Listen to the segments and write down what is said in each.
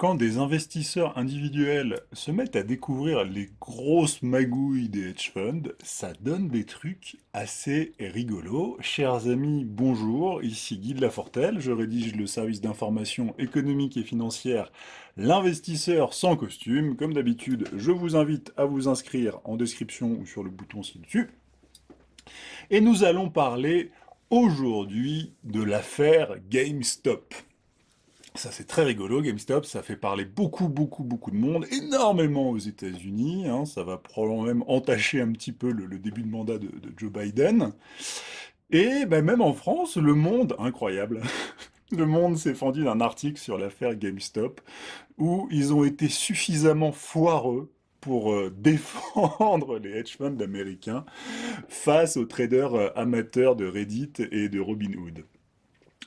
Quand des investisseurs individuels se mettent à découvrir les grosses magouilles des hedge funds, ça donne des trucs assez rigolos. Chers amis, bonjour, ici Guy de Lafortelle, je rédige le service d'information économique et financière L'investisseur sans costume. Comme d'habitude, je vous invite à vous inscrire en description ou sur le bouton ci-dessus. Et nous allons parler aujourd'hui de l'affaire GameStop. Ça c'est très rigolo, GameStop, ça fait parler beaucoup, beaucoup, beaucoup de monde, énormément aux États-Unis, hein. ça va probablement même entacher un petit peu le, début de mandat de, Joe Biden. Et ben, même en France, le monde, incroyable, le monde s'est fendu d'un article sur l'affaire GameStop, où ils ont été suffisamment foireux pour euh, défendre les hedge funds américains face aux traders euh, amateurs de Reddit et de Robinhood.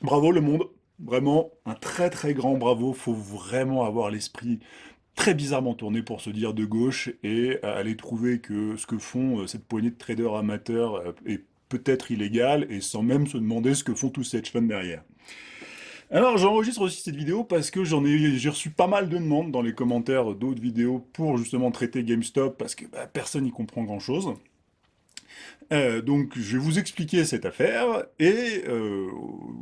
Bravo le monde, Vraiment, un très très grand bravo. Faut vraiment avoir l'esprit très bizarrement tourné pour se dire de gauche et aller trouver que ce que font euh, cette poignée de traders amateurs euh, est peut-être illégal et sans même se demander ce que font tous ces hedge funds derrière. Alors j'enregistre aussi cette vidéo parce que j'en ai j'ai reçu pas mal de demandes dans les commentaires d'autres vidéos pour justement traiter GameStop parce que bah, personne n'y comprend grand chose. Euh, donc je vais vous expliquer cette affaire et euh,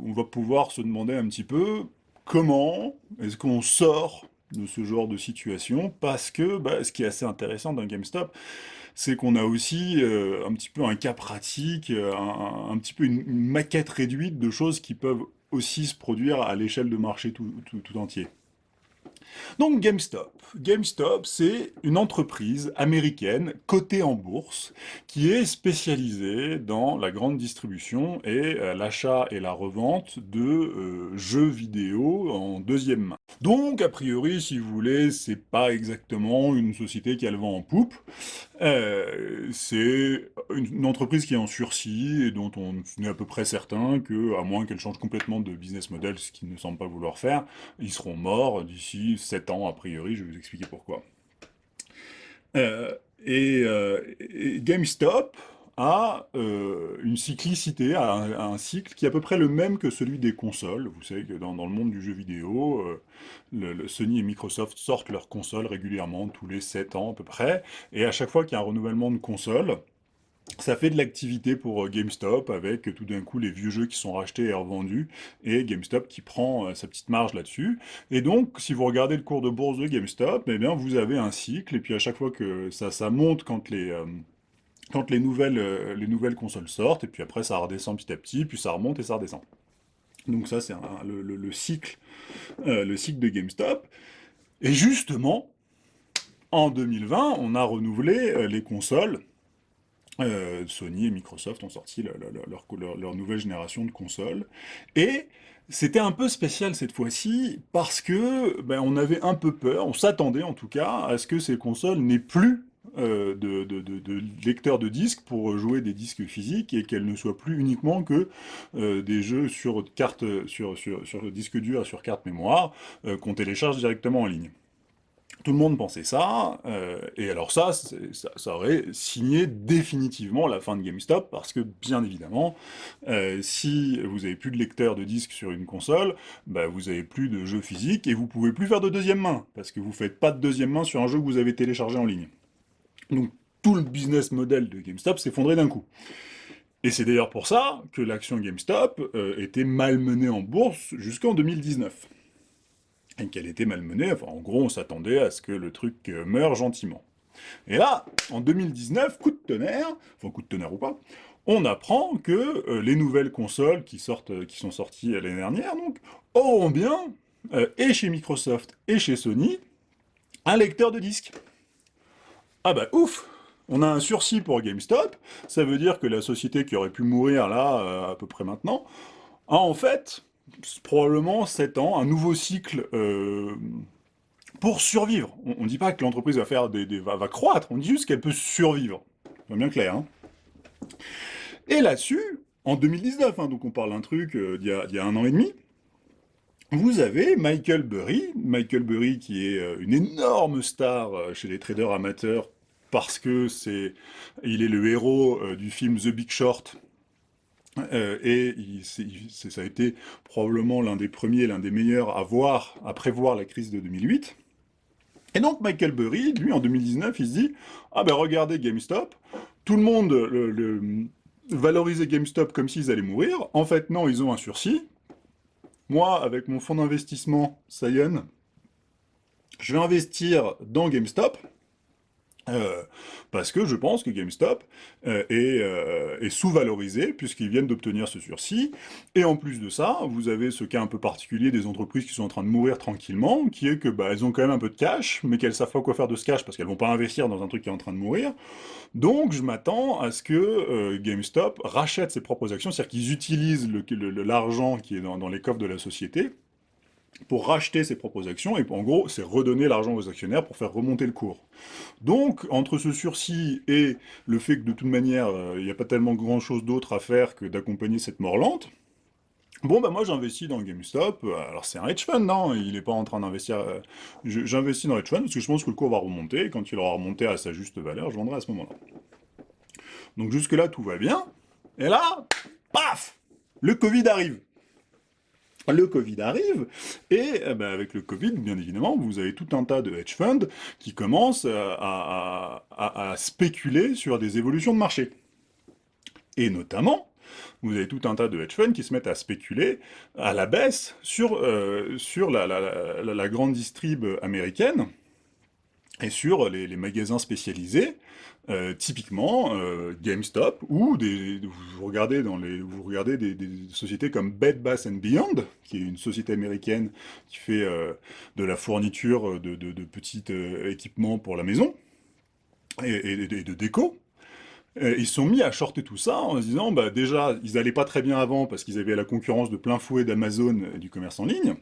on va pouvoir se demander un petit peu comment est-ce qu'on sort de ce genre de situation parce que bah, ce qui est assez intéressant dans GameStop c'est qu'on a aussi euh, un petit peu un cas pratique, un, petit peu une, maquette réduite de choses qui peuvent aussi se produire à l'échelle de marché tout entier. Donc GameStop. GameStop, c'est une entreprise américaine cotée en bourse qui est spécialisée dans la grande distribution et euh, l'achat et la revente de euh, jeux vidéo en deuxième main. Donc, a priori, si vous voulez, c'est pas exactement une société qui a le vent en poupe. Euh, c'est une entreprise qui est en sursis et dont on est à peu près certain que, à moins qu'elle change complètement de business model, ce qu'ils ne semble pas vouloir faire, ils seront morts d'ici 7 ans, a priori, je vais vous expliquer pourquoi. Euh, euh, et, GameStop a euh, une cyclicité, a un, cycle qui est à peu près le même que celui des consoles. Vous savez que dans, le monde du jeu vidéo, Sony et Microsoft sortent leurs consoles régulièrement, tous les 7 ans à peu près, et à chaque fois qu'il y a un renouvellement de console, ça fait de l'activité pour euh, GameStop, avec euh, tout d'un coup les vieux jeux qui sont rachetés et revendus, et GameStop qui prend euh, sa petite marge là-dessus. Et donc, si vous regardez le cours de bourse de GameStop, eh bien, vous avez un cycle, et puis à chaque fois que ça, ça monte quand les... quand les nouvelles, les nouvelles consoles sortent, et puis après ça redescend petit à petit, puis ça remonte et ça redescend. Donc ça, c'est le, cycle, le cycle de GameStop. Et justement, en 2020, on a renouvelé les consoles euh, Sony et Microsoft ont sorti leur, nouvelle génération de consoles. Et c'était un peu spécial cette fois-ci, parce que ben, on avait un peu peur, on s'attendait en tout cas, à ce que ces consoles n'aient plus euh, de, lecteurs de disques pour jouer des disques physiques, et qu'elles ne soient plus uniquement que euh, des jeux sur, carte, sur disque dur, sur carte mémoire, qu'on télécharge directement en ligne. Tout le monde pensait ça, euh, et alors ça, ça, aurait signé définitivement la fin de GameStop, parce que, bien évidemment, euh, si vous avez plus de lecteur de disques sur une console, bah, vous avez plus de jeux physiques, et vous pouvez plus faire de deuxième main, parce que vous faites pas de deuxième main sur un jeu que vous avez téléchargé en ligne. Donc, tout le business model de GameStop s'effondrait d'un coup. Et c'est d'ailleurs pour ça que l'action GameStop euh, était malmenée en bourse jusqu'en 2019 et qu'elle était malmenée. En gros, on s'attendait à ce que le truc euh, meure gentiment. Et là, en 2019, coup de tonnerre, enfin coup de tonnerre ou pas, on apprend que euh, les nouvelles consoles qui, euh, qui sont sorties l'année dernière, donc, auront bien, et chez Microsoft et chez Sony, un lecteur de disques. Ah bah ouf On a un sursis pour GameStop, ça veut dire que la société qui aurait pu mourir là, à peu près maintenant, a en fait probablement 7 ans, un nouveau cycle euh, pour survivre. On ne dit pas que l'entreprise va, des, va, croître, on dit juste qu'elle peut survivre. C'est bien clair. Hein et là-dessus, en 2019, hein, donc on parle d'un truc euh, d'il y, a un an et demi, vous avez Michael Burry, Michael Burry qui est euh, une énorme star chez les traders amateurs parce que c'est, il est le héros du film The Big Short, Euh, et ça a été probablement l'un des premiers, l'un des meilleurs à voir, à prévoir la crise de 2008. Et donc Michael Burry, lui, en 2019, il se dit « Ah ben regardez GameStop, tout le monde valorisait GameStop comme s'ils allaient mourir. En fait, non, ils ont un sursis. Moi, avec mon fonds d'investissement Scion, je vais investir dans GameStop. Euh, parce que je pense que GameStop euh, euh, est, sous-valorisé, puisqu'ils viennent d'obtenir ce sursis, et en plus de ça, vous avez ce cas un peu particulier des entreprises qui sont en train de mourir tranquillement, qui est que bah, elles ont quand même un peu de cash, mais qu'elles savent pas quoi faire de ce cash, parce qu'elles vont pas investir dans un truc qui est en train de mourir, donc je m'attends à ce que GameStop rachète ses propres actions, c'est-à-dire qu'ils utilisent l'argent qui est dans les coffres de la société, pour racheter ses propres actions, et en gros, c'est redonner l'argent aux actionnaires pour faire remonter le cours. Donc, entre ce sursis et le fait que de toute manière, euh, il n'y a pas tellement grand-chose d'autre à faire que d'accompagner cette mort lente, Bon, bah moi j'investis dans GameStop, alors c'est un hedge fund, non Il n'est pas en train d'investir... Euh, j'investis dans hedge fund parce que je pense que le cours va remonter, et quand il aura remonté à sa juste valeur, je vendrai à ce moment-là. Donc jusque-là, tout va bien, et là, paf! Le Covid arrive le Covid arrive, et eh ben, avec le Covid, bien évidemment, vous avez tout un tas de hedge funds qui commencent à, spéculer sur des évolutions de marché. Et notamment, vous avez tout un tas de hedge funds qui se mettent à spéculer à la baisse sur, euh, sur la, grande distrib américaine, et sur les, magasins spécialisés, euh, typiquement euh, GameStop, ou vous regardez, des, sociétés comme Bed Bath Beyond, qui est une société américaine qui fait euh, de la fourniture de, petits équipements pour la maison, et, de déco, ils sont mis à shorter tout ça en se disant, bah déjà, ils n'allaient pas très bien avant parce qu'ils avaient la concurrence de plein fouet d'Amazon et du commerce en ligne,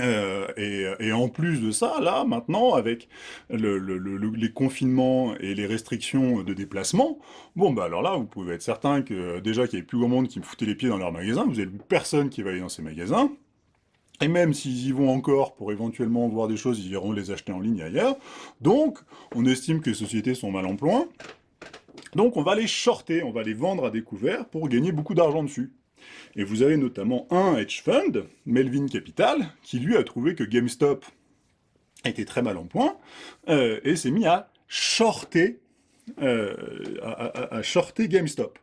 euh, et, en plus de ça, là, maintenant, avec les confinements et les restrictions de déplacement, bon, bah alors là, vous pouvez être certain que déjà qu'il y avait plus grand monde qui me foutait les pieds dans leur magasin, vous n'avez personne qui va aller dans ces magasins, et même s'ils y vont encore pour éventuellement voir des choses, ils iront les acheter en ligne ailleurs. Donc, on estime que les sociétés sont mal en point. Donc, on va les shorter, on va les vendre à découvert pour gagner beaucoup d'argent dessus. Et vous avez notamment un hedge fund, Melvin Capital, qui lui a trouvé que GameStop était très mal en point, euh, et s'est mis à shorter, euh, à, shorter GameStop.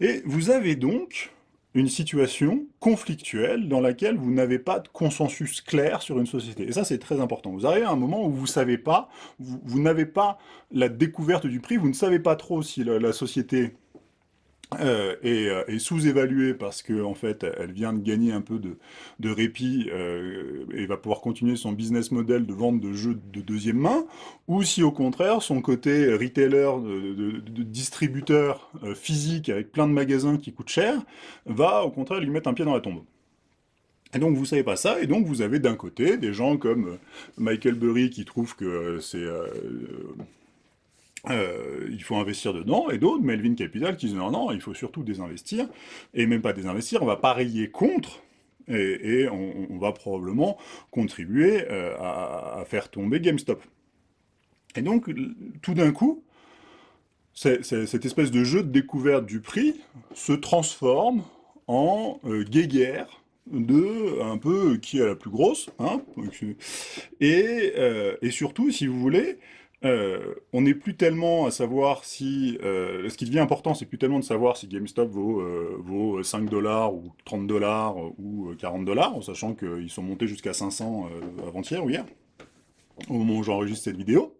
Et vous avez donc une situation conflictuelle dans laquelle vous n'avez pas de consensus clair sur une société. Et ça, c'est très important. Vous arrivez à un moment où vous savez pas, vous, n'avez pas la découverte du prix, vous ne savez pas trop si la société euh, euh, est, sous-évaluée parce qu'en en fait, elle vient de gagner un peu de, répit euh, et va pouvoir continuer son business model de vente de jeux de deuxième main, ou si au contraire, son côté retailer, de, distributeur physique avec plein de magasins qui coûtent cher, va au contraire lui mettre un pied dans la tombe. Et donc vous savez pas ça, et donc vous avez d'un côté des gens comme Michael Burry qui trouve que c'est euh, il faut investir dedans, et d'autres, Melvin Capital, qui disent non, non, il faut surtout désinvestir, et même pas désinvestir, on va parier contre, et, on, va probablement contribuer euh, à, faire tomber GameStop. Et donc, tout d'un coup, cette espèce de jeu de découverte du prix se transforme en euh, guéguerre de un peu qui est la plus grosse, hein, et, et surtout, si vous voulez, euh, on n'est plus tellement à savoir si... Euh, ce qui devient important, c'est plus tellement de savoir si GameStop vaut, euh, vaut 5 dollars ou 30 dollars ou 40 dollars, en sachant qu'ils sont montés jusqu'à 500 avant-hier ou hier, au moment où j'enregistre cette vidéo.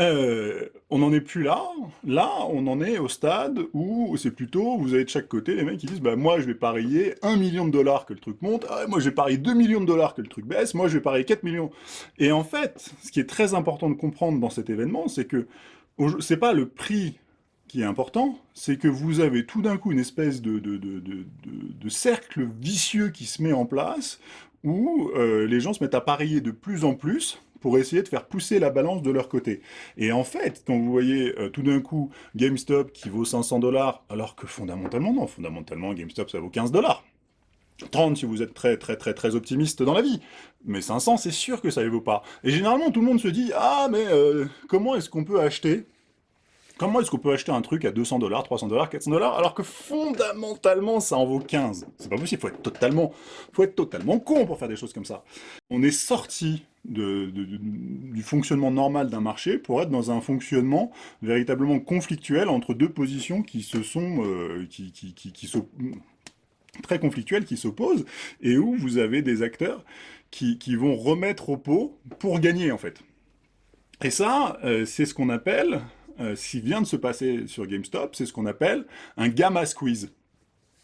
Euh, on n'en est plus là. Là, on en est au stade où c'est plutôt, vous avez de chaque côté les mecs qui disent bah, moi je vais parier 1 million de dollars que le truc monte, ah, moi je vais parier 2 millions de dollars que le truc baisse, moi je vais parier 4 millions. Et en fait, ce qui est très important de comprendre dans cet événement, c'est que c'est pas le prix qui est important, c'est que vous avez tout d'un coup une espèce de, de, cercle vicieux qui se met en place, où euh, les gens se mettent à parier de plus en plus, pour essayer de faire pousser la balance de leur côté. Et en fait, quand vous voyez euh, tout d'un coup GameStop qui vaut 500 dollars, alors que fondamentalement, non, fondamentalement, GameStop, ça vaut 15 dollars. 30 si vous êtes très très très très optimiste dans la vie. Mais 500, c'est sûr que ça ne vaut pas. Et généralement, tout le monde se dit « Ah, mais euh, comment est-ce qu'on peut acheter? Comment est-ce qu'on peut acheter un truc à 200 dollars, 300 dollars, 400 dollars, alors que fondamentalement, ça en vaut 15 C'est pas possible, faut être totalement, faut être totalement con pour faire des choses comme ça. On est sorti du fonctionnement normal d'un marché pour être dans un fonctionnement véritablement conflictuel entre deux positions qui se sont, euh, qui, qui, qui, qui très conflictuelles, qui s'opposent, et où vous avez des acteurs qui, qui vont remettre au pot pour gagner, en fait. Et ça, euh, c'est ce qu'on appelle, euh, ce qui vient de se passer sur GameStop, c'est ce qu'on appelle un gamma squeeze.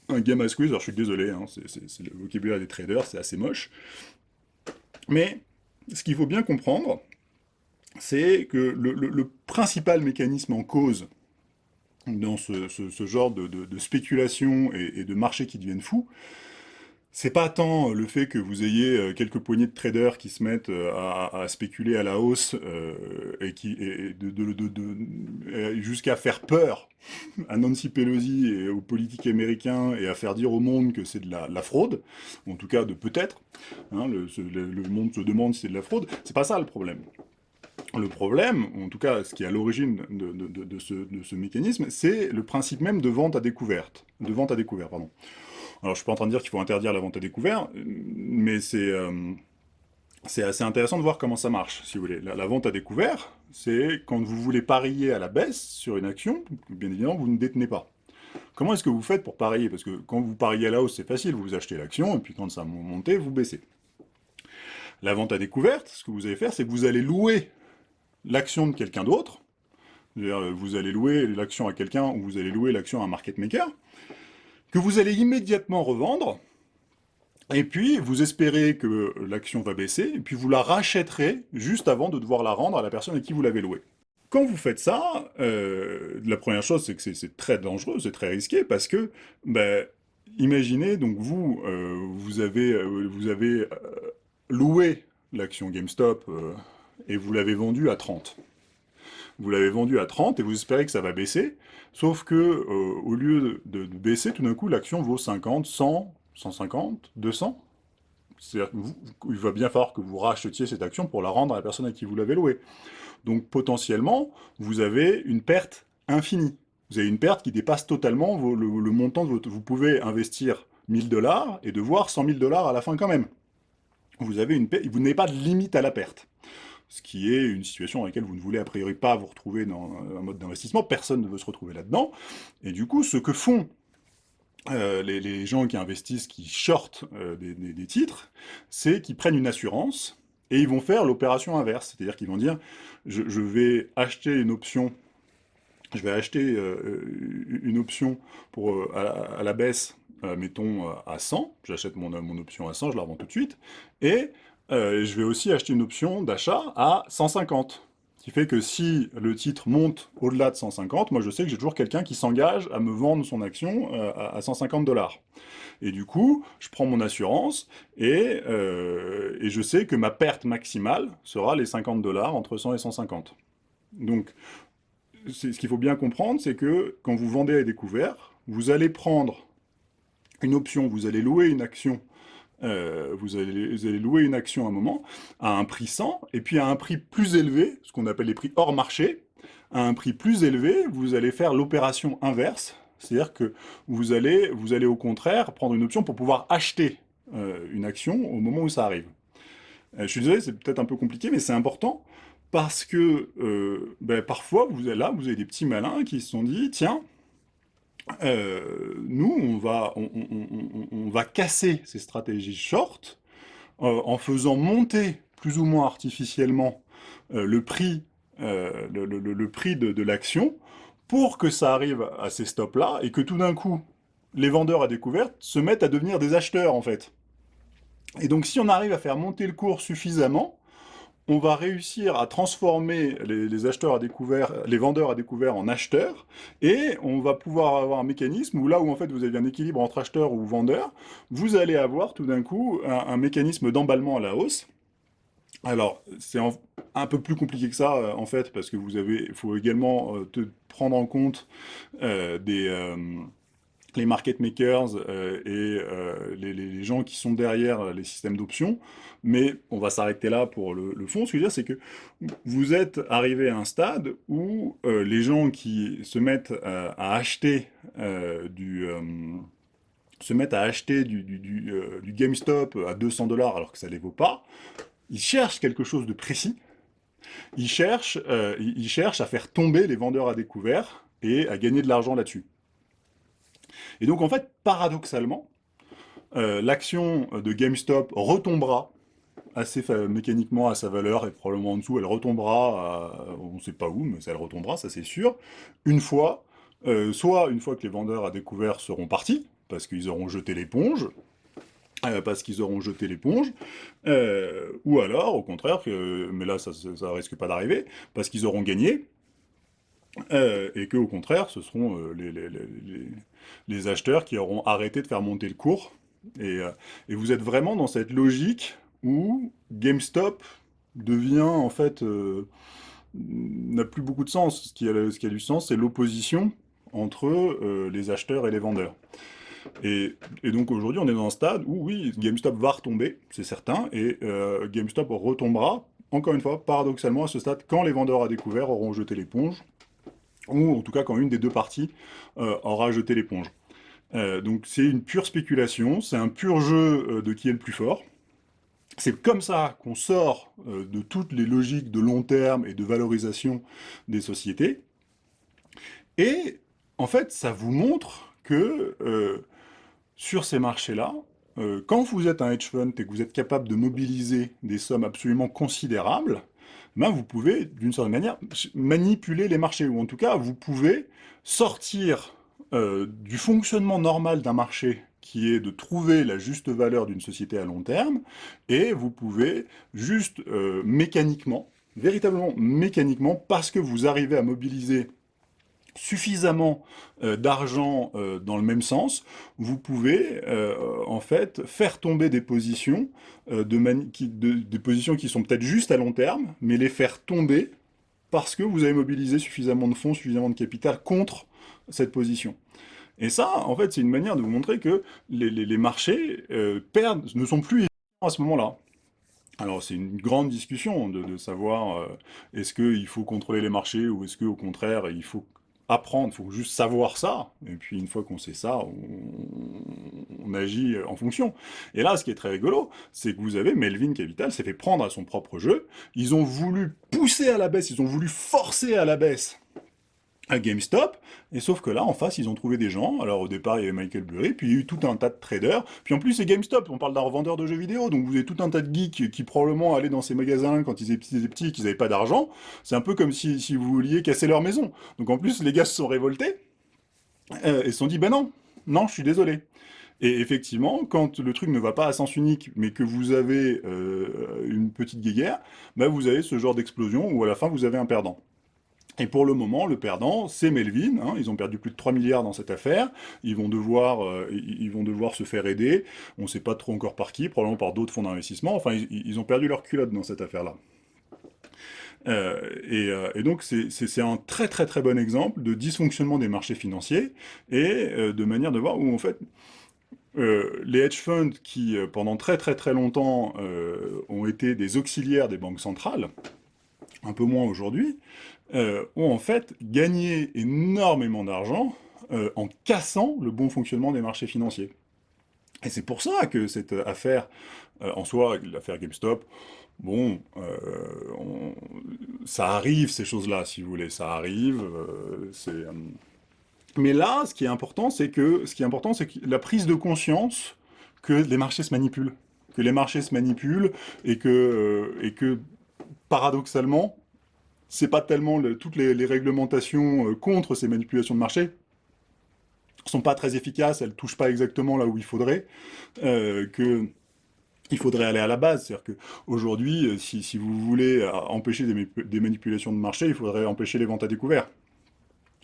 Un gamma squeeze, alors je suis désolé, hein, c'est le vocabulaire des traders, c'est assez moche. Mais ce qu'il faut bien comprendre, c'est que le, principal mécanisme en cause dans ce, genre de, spéculation et, de marché qui deviennent fous, c'est pas tant le fait que vous ayez euh, quelques poignées de traders qui se mettent euh, à, spéculer à la hausse euh, et qui jusqu'à faire peur à Nancy Pelosi et aux politiques américains et à faire dire au monde que c'est de la, fraude, en tout cas de peut-être, hein, le, monde se demande si c'est de la fraude, c'est pas ça le problème. Le problème, en tout cas ce qui est à l'origine de, ce, mécanisme, c'est le principe même de vente à de vente à découvert, pardon. Alors, je suis pas en train de dire qu'il faut interdire la vente à découvert, mais c'est euh, assez intéressant de voir comment ça marche, si vous voulez. La, vente à découvert, c'est quand vous voulez parier à la baisse sur une action, bien évidemment, vous ne détenez pas. Comment est-ce que vous faites pour parier? Parce que quand vous pariez à la hausse, c'est facile, vous achetez l'action, et puis quand ça monte, vous baissez. La vente à découverte, ce que vous allez faire, c'est que vous allez louer l'action de quelqu'un d'autre, vous allez louer l'action à quelqu'un, ou vous allez louer l'action à un market maker, que vous allez immédiatement revendre, et puis vous espérez que l'action va baisser, et puis vous la rachèterez juste avant de devoir la rendre à la personne à qui vous l'avez louée. Quand vous faites ça, euh, la première chose, c'est que c'est très dangereux, c'est très risqué, parce que, ben, imaginez, donc vous, euh, vous avez, euh, vous avez loué l'action GameStop, et vous l'avez vendue à 30 vous l'avez vendu à 30 et vous espérez que ça va baisser, sauf que euh, au lieu de, baisser, tout d'un coup, l'action vaut 50, 100, 150, 200. C'est-à-dire qu'il va bien falloir que vous rachetiez cette action pour la rendre à la personne à qui vous l'avez louée. Donc potentiellement, vous avez une perte infinie. Vous avez une perte qui dépasse totalement le, montant de votre... Vous pouvez investir 1000 dollars et devoir 100 000 dollars à la fin quand même. Vous n'avez pas de limite à la perte ce qui est une situation dans laquelle vous ne voulez a priori pas vous retrouver dans un mode d'investissement, personne ne veut se retrouver là-dedans, et du coup, ce que font euh, les, gens qui investissent, qui shortent euh, des, titres, c'est qu'ils prennent une assurance, et ils vont faire l'opération inverse, c'est-à-dire qu'ils vont dire, je, vais acheter une option, je vais acheter euh, une option pour, à, la baisse, mettons à 100, j'achète mon, mon option à 100, je la revends tout de suite, et euh, je vais aussi acheter une option d'achat à 150. Ce qui fait que si le titre monte au-delà de 150, moi je sais que j'ai toujours quelqu'un qui s'engage à me vendre son action euh, à 150 dollars. Et du coup, je prends mon assurance et, euh, et, je sais que ma perte maximale sera les 50 dollars entre 100 et 150. Donc, ce qu'il faut bien comprendre, c'est que quand vous vendez à découvert, vous allez prendre une option, vous allez louer une action euh, vous, allez, louer une action à un moment à un prix 100, et puis à un prix plus élevé, ce qu'on appelle les prix hors marché, à un prix plus élevé, vous allez faire l'opération inverse, c'est-à-dire que vous allez, vous allez au contraire prendre une option pour pouvoir acheter euh, une action au moment où ça arrive. Euh, je suis désolé, c'est peut-être un peu compliqué, mais c'est important, parce que ben, parfois, là, vous avez des petits malins qui se sont dit, tiens, euh, nous, on va, on, va casser ces stratégies short euh, en faisant monter plus ou moins artificiellement euh, le prix, le, prix de, l'action pour que ça arrive à ces stops-là et que tout d'un coup, les vendeurs à découverte se mettent à devenir des acheteurs, en fait. Et donc, si on arrive à faire monter le cours suffisamment, on va réussir à transformer les, acheteurs à découvert, les vendeurs à découvert en acheteurs, et on va pouvoir avoir un mécanisme où là où en fait vous avez un équilibre entre acheteurs ou vendeurs, vous allez avoir tout d'un coup un, mécanisme d'emballement à la hausse. Alors, c'est un peu plus compliqué que ça, euh, en fait, parce que vous avez, faut également euh, prendre en compte euh, des les market makers euh, et euh, les, gens qui sont derrière les systèmes d'options, mais on va s'arrêter là pour le, fond. Ce que je veux dire, c'est que vous êtes arrivé à un stade où euh, les gens qui se mettent à acheter du GameStop à 200 dollars alors que ça ne les vaut pas, ils cherchent quelque chose de précis, ils cherchent, ils cherchent à faire tomber les vendeurs à découvert et à gagner de l'argent là-dessus. Et donc, en fait, paradoxalement, euh, l'action de GameStop retombera assez mécaniquement à sa valeur, et probablement en dessous, elle retombera, on ne sait pas où, mais elle retombera, ça c'est sûr, une fois, euh, soit une fois que les vendeurs à découvert seront partis, parce qu'ils auront jeté l'éponge, euh, parce qu'ils auront jeté l'éponge, ou alors, au contraire, mais là ça, ça risque pas d'arriver, parce qu'ils auront gagné, euh, et que au contraire, ce seront euh, les, acheteurs qui auront arrêté de faire monter le cours. Euh, et, vous êtes vraiment dans cette logique où GameStop devient, en fait, n'a plus beaucoup de sens. Ce qui a, du sens, c'est l'opposition entre les acheteurs et les vendeurs. Et, et donc aujourd'hui, on est dans un stade où, oui, GameStop va retomber, c'est certain, et GameStop retombera, encore une fois, paradoxalement, à ce stade, quand les vendeurs à découvert auront jeté l'éponge, ou en tout cas quand une des deux parties euh, aura jeté l'éponge. Euh, donc c'est une pure spéculation, c'est un pur jeu euh, de qui est le plus fort. C'est comme ça qu'on sort de toutes les logiques de long terme et de valorisation des sociétés. Et en fait, ça vous montre que sur ces marchés-là, quand vous êtes un hedge fund et que vous êtes capable de mobiliser des sommes absolument considérables, ben vous pouvez, d'une certaine manière, manipuler les marchés, ou en tout cas, vous pouvez sortir euh, du fonctionnement normal d'un marché, qui est de trouver la juste valeur d'une société à long terme, et vous pouvez juste euh, mécaniquement, véritablement mécaniquement, parce que vous arrivez à mobiliser suffisamment euh, d'argent euh, dans le même sens, vous pouvez euh, en fait faire tomber des positions, de qui, des positions qui sont peut-être juste à long terme, mais les faire tomber parce que vous avez mobilisé suffisamment de fonds, suffisamment de capital contre cette position. Et ça, en fait, c'est une manière de vous montrer que les, marchés perdent, ne sont plus à ce moment-là. Alors c'est une grande discussion de savoir est-ce qu'il faut contrôler les marchés ou est-ce qu'au contraire il faut apprendre, il faut juste savoir ça, et puis une fois qu'on sait ça, on, agit en fonction. Et là, ce qui est très rigolo, c'est que vous avez Melvin Capital s'est fait prendre à son propre jeu, ils ont voulu pousser à la baisse, ils ont voulu forcer à la baisse à GameStop, et sauf que là, en face, ils ont trouvé des gens, alors au départ, il y avait Michael Burry, puis il y a eu tout un tas de traders, puis en plus, c'est GameStop, on parle d'un revendeur de jeux vidéo, donc vous avez tout un tas de geeks qui probablement allaient dans ces magasins quand ils étaient petits et qu'ils n'avaient pas d'argent, c'est un peu comme si, si, vous vouliez casser leur maison. Donc en plus, les gars se sont révoltés, euh, et se sont dit, ben non, non, je suis désolé. Et effectivement, quand le truc ne va pas à sens unique, mais que vous avez euh, une petite guéguerre, ben vous avez ce genre d'explosion où à la fin, vous avez un perdant. Et pour le moment, le perdant, c'est Melvin. Hein. ils ont perdu plus de 3 milliards dans cette affaire. Ils vont devoir, euh, ils vont devoir se faire aider. On ne sait pas trop encore par qui, probablement par d'autres fonds d'investissement. Enfin, ils, ont perdu leur culotte dans cette affaire-là. Euh, euh, et, donc, c'est un très très très bon exemple de dysfonctionnement des marchés financiers et de manière de voir où, en fait, les hedge funds qui, pendant très très très longtemps, ont été des auxiliaires des banques centrales, un peu moins aujourd'hui, euh, ont en fait gagné énormément d'argent euh, en cassant le bon fonctionnement des marchés financiers. Et c'est pour ça que cette affaire, euh, en soi, l'affaire GameStop, bon, ça arrive ces choses-là, si vous voulez, ça arrive, mais là, ce qui est important, c'est que, ce qui est important, c'est la prise de conscience que les marchés se manipulent, que les marchés se manipulent, et que, et que paradoxalement, c'est pas tellement toutes les, réglementations euh, contre ces manipulations de marché sont pas très efficaces, elles touchent pas exactement là où il faudrait, euh, que il faudrait aller à la base. C'est-à-dire qu'aujourd'hui, euh, si, si, vous voulez empêcher des, manipulations de marché, il faudrait empêcher les ventes à découvert.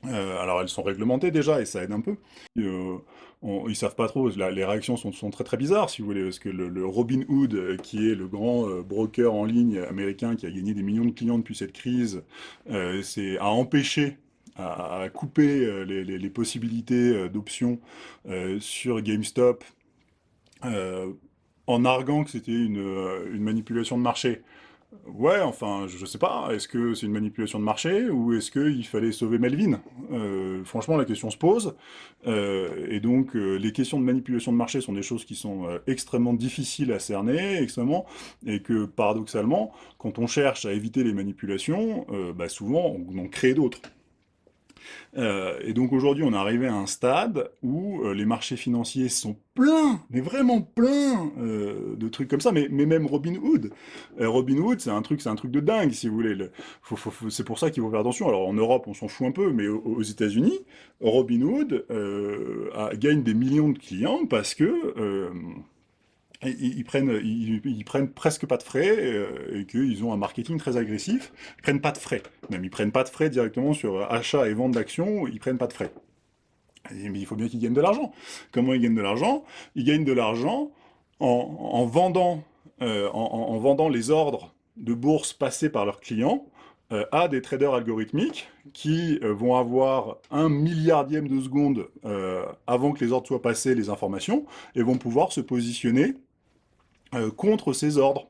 Alors elles sont réglementées déjà, et ça aide un peu ils savent pas trop, les réactions sont, très très bizarres, si vous voulez, parce que le, Robin Hood, euh, qui est le grand euh, broker en ligne américain qui a gagné des millions de clients depuis cette crise, euh, a empêché a, coupé les, possibilités d'options sur GameStop en arguant que c'était une manipulation de marché. Ouais, enfin, je sais pas, est-ce que c'est une manipulation de marché ou est-ce qu'il fallait sauver Melvin? Euh, Franchement, la question se pose. Euh, et donc, euh, les questions de manipulation de marché sont des choses qui sont extrêmement difficiles à cerner, extrêmement, et que, paradoxalement, quand on cherche à éviter les manipulations, bah, souvent, on en crée d'autres. Euh, et donc aujourd'hui, on est arrivé à un stade où euh, les marchés financiers sont pleins, mais vraiment pleins euh, de trucs comme ça, mais, même Robinhood. Robinhood, c'est un truc, c'est un truc de dingue, si vous voulez. c'est pour ça qu'il faut faire attention. Alors en Europe, on s'en fout un peu, mais aux, États-Unis, Robinhood gagne des millions de clients parce que ils, prennent, ils, prennent presque pas de frais euh, et qu'ils ont un marketing très agressif. Ils prennent pas de frais. Même ils prennent pas de frais directement sur achat et vente d'actions. Ils prennent pas de frais. Mais il faut bien qu'ils gagnent de l'argent. Comment ils gagnent de l'argent? Ils gagnent de l'argent en, vendant, euh, en, vendant les ordres de bourse passés par leurs clients euh, à des traders algorithmiques qui vont avoir un milliardième de seconde avant que les ordres soient passés, les informations, et vont pouvoir se positionner euh, contre ces ordres.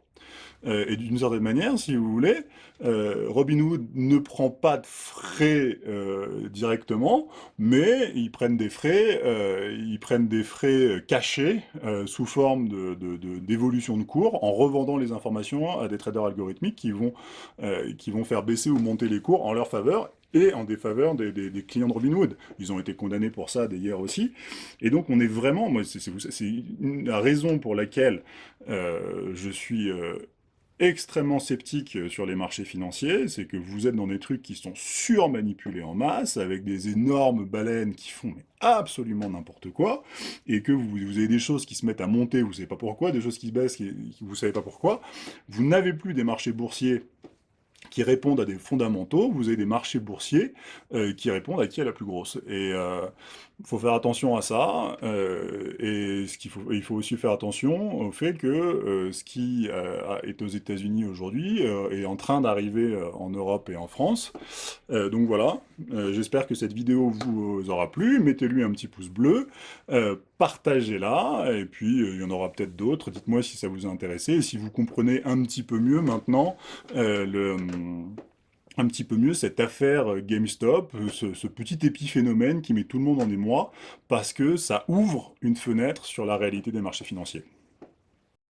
Euh, et d'une certaine manière, si vous voulez, euh, Robinhood ne prend pas de frais directement, mais ils prennent des frais, ils prennent des frais cachés sous forme d'évolution de, de, cours en revendant les informations à des traders algorithmiques qui vont, qui vont faire baisser ou monter les cours en leur faveur et en défaveur des, clients de Robinhood. Ils ont été condamnés pour ça d'ailleurs aussi. Et donc on est vraiment, c'est la raison pour laquelle euh, je suis euh, extrêmement sceptique sur les marchés financiers, c'est que vous êtes dans des trucs qui sont surmanipulés en masse, avec des énormes baleines qui font absolument n'importe quoi, et que vous, avez des choses qui se mettent à monter, vous ne savez pas pourquoi, des choses qui se baissent, vous ne savez pas pourquoi. Vous n'avez plus des marchés boursiers qui répondent à des fondamentaux, vous avez des marchés boursiers euh, qui répondent à qui est la plus grosse. Et euh, il faut faire attention à ça, euh, et ce qu'il faut, il faut aussi faire attention au fait que euh, ce qui euh, est aux États-Unis aujourd'hui est en train d'arriver en Europe et en France. donc voilà, j'espère que cette vidéo vous aura plu, mettez-lui un petit pouce bleu, partagez-la, et puis il y en aura peut-être d'autres, dites-moi si ça vous a intéressé, si vous comprenez un petit peu mieux maintenant le un petit peu mieux cette affaire euh, GameStop, euh, ce, petit épiphénomène qui met tout le monde en émoi, parce que ça ouvre une fenêtre sur la réalité des marchés financiers.